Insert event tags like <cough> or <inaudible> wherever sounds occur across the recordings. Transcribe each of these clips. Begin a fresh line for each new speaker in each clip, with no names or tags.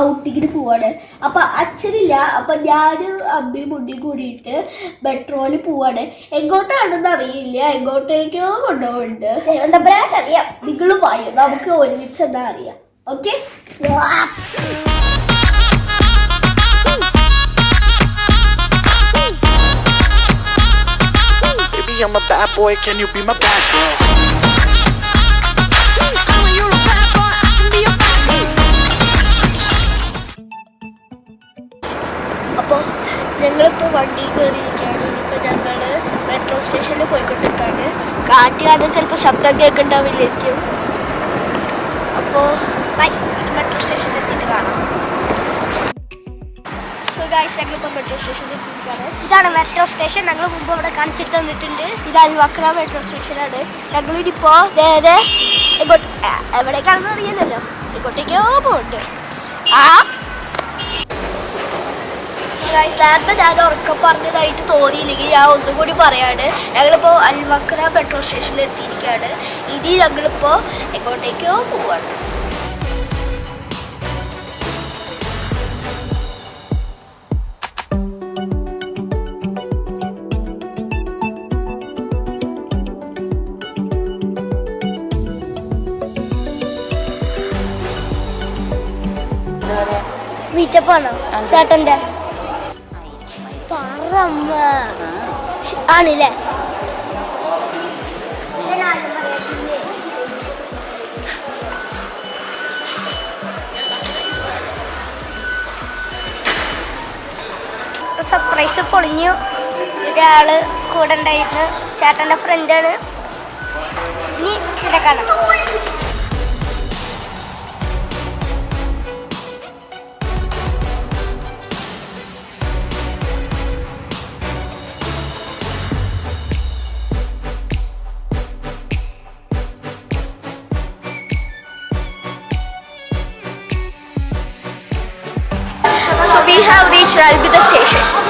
ഔട്ടിങ്ങിന് പോവാണ് അപ്പൊ അച്ഛനില്ല അപ്പൊ ഞാനും അമ്മയും മുന്നിൽ കൂടിയിട്ട് മെട്രോയിൽ പോവാണ് എങ്ങോട്ടാണെന്ന് അറിയില്ല എങ്ങോട്ടേക്കോ കൊണ്ടുപോകുന്നുണ്ട് അറിയാം നിങ്ങളും വായു നമുക്ക് ഒരുമിച്ച് എന്താ അറിയാം
okay I'm a bad boy. Can you be my bad girl?
ശബ്ദം കേൾക്കുന്നുണ്ടാവില്ലായിരിക്കും അപ്പോൾ മെട്രോ സ്റ്റേഷനിൽ എത്തിയിട്ട് കാണാം. സോ ഗായ്സ് ഞങ്ങളിപ്പോൾ മെട്രോ സ്റ്റേഷനിൽ എത്തിയിട്ടാണ്
ഇതാണ് മെട്രോ സ്റ്റേഷൻ ഞങ്ങൾ മുമ്പ് അവിടെ കാണിച്ചിട്ട് തന്നിട്ടുണ്ട്.
ഇത് അൽവക്ര മെട്രോ സ്റ്റേഷനാണ് ഞങ്ങളിനിപ്പോൾ നേരെ എങ്ങോട്ട് എവിടേക്കാണെന്ന് അറിയില്ലല്ലോ. എങ്ങോട്ടേക്കോ പോകുന്നുണ്ട് ആ നേരത്തെ ഞാൻ ഉറക്കം പറഞ്ഞതായിട്ട് തോന്നിയില്ലെങ്കിൽ ഞാൻ ഒന്നും കൂടി പറയാണ്. ഞങ്ങളിപ്പോൾ അൽവക്ര പെട്രോൾ സ്റ്റേഷനിൽ എത്തിയിരിക്കുകയാണ്. ഇനി ഞങ്ങളിപ്പോൾ എങ്ങോട്ടേക്കോ പോവാണ്.
മീറ്റപ്പാണോ ചേട്ടന്റെ ആണല്ലേ ആണില്ലേ? സർപ്രൈസ് പൊളിഞ്ഞു. ഒരാൾ കൂടെ ഉണ്ടായിരുന്നു. ചേട്ടന്റെ ഫ്രണ്ടാണ് ഇനി പിന്നെ കാണാം.
So we have reached Ralbida station.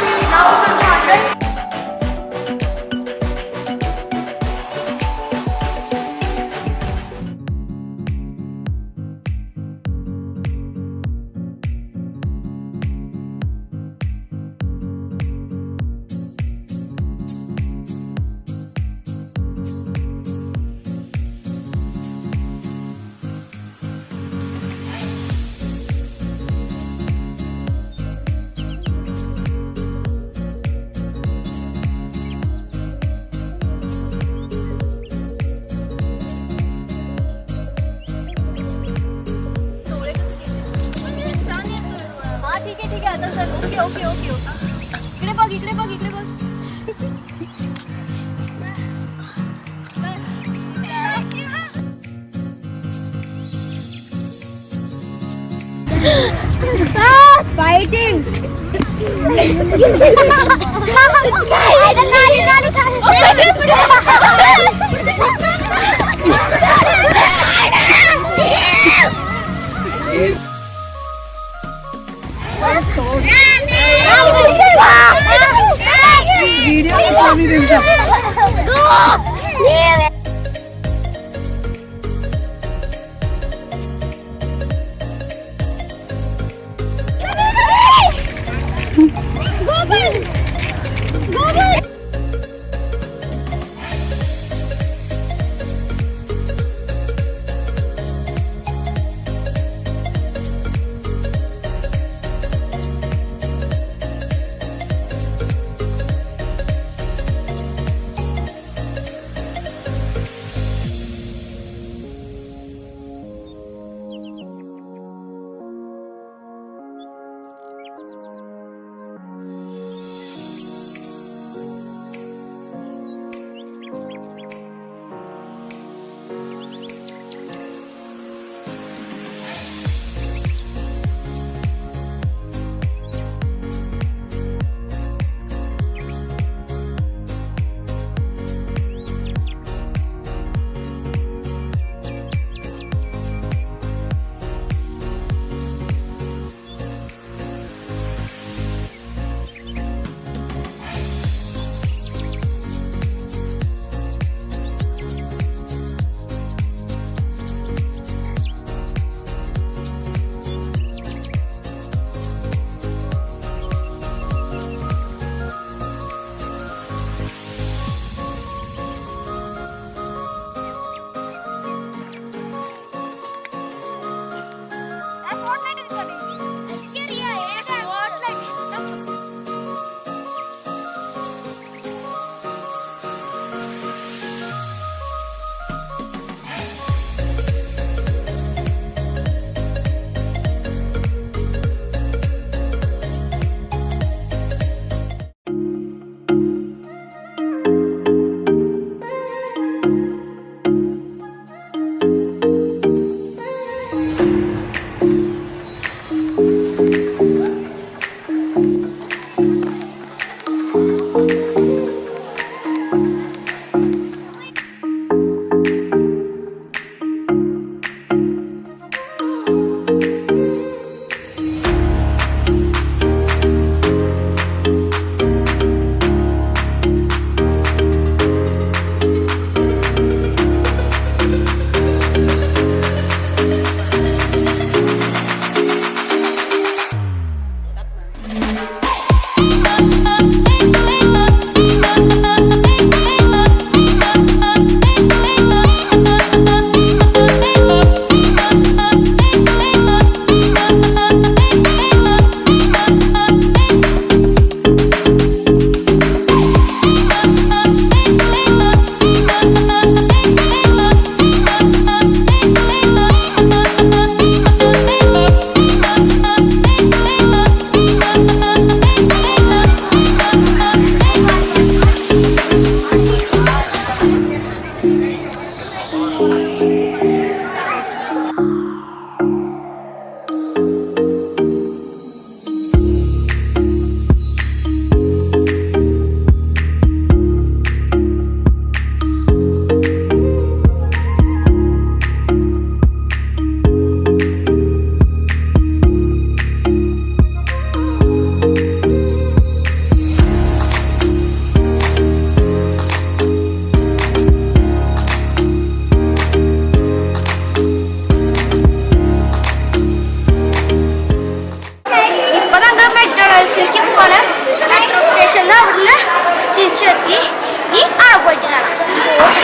ah,
fighting! Video. Saraswati 이 알아보잖아. 뭐지?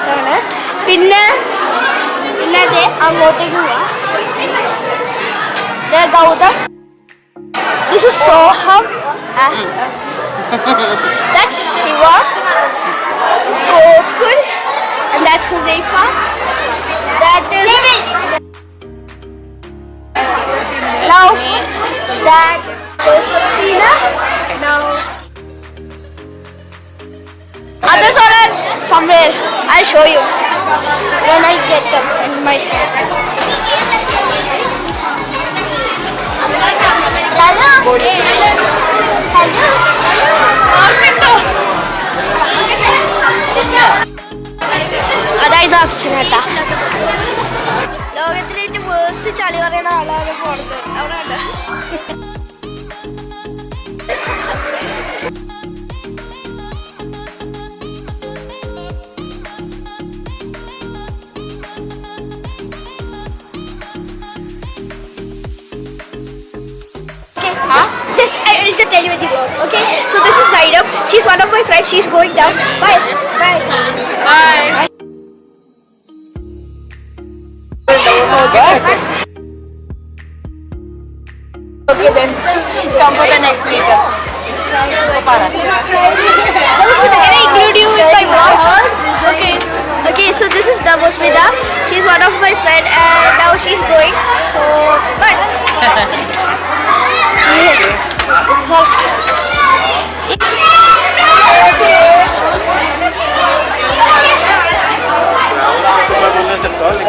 And sister ആണ് പിന്നെ പിന്നെ അതെ അങ്ങോട്ടേക്ക് പോവാം ഇത് Gautham this is Soham That's Shiva, Gokul, and that's Huzaifa. That is now that is Sophina. Now somewhere. I'll show you when I get them in my Hello. അതായത് അച്ഛനേട്ടാ ലോകത്തിലെ ചളി പറയുന്ന ആളാണ് പോണത് അവിടെ I will just tell you with the vlog. Okay, so this is Zainab. She's one of my friends. She's going down. Bye. Bye.
Bye okay then, come for the next.
Damosmita, can I include you in my vlog?
Okay.
Okay, so this is Damosmita. She's one of my friend and now she's going. So, bye. <laughs> Todo el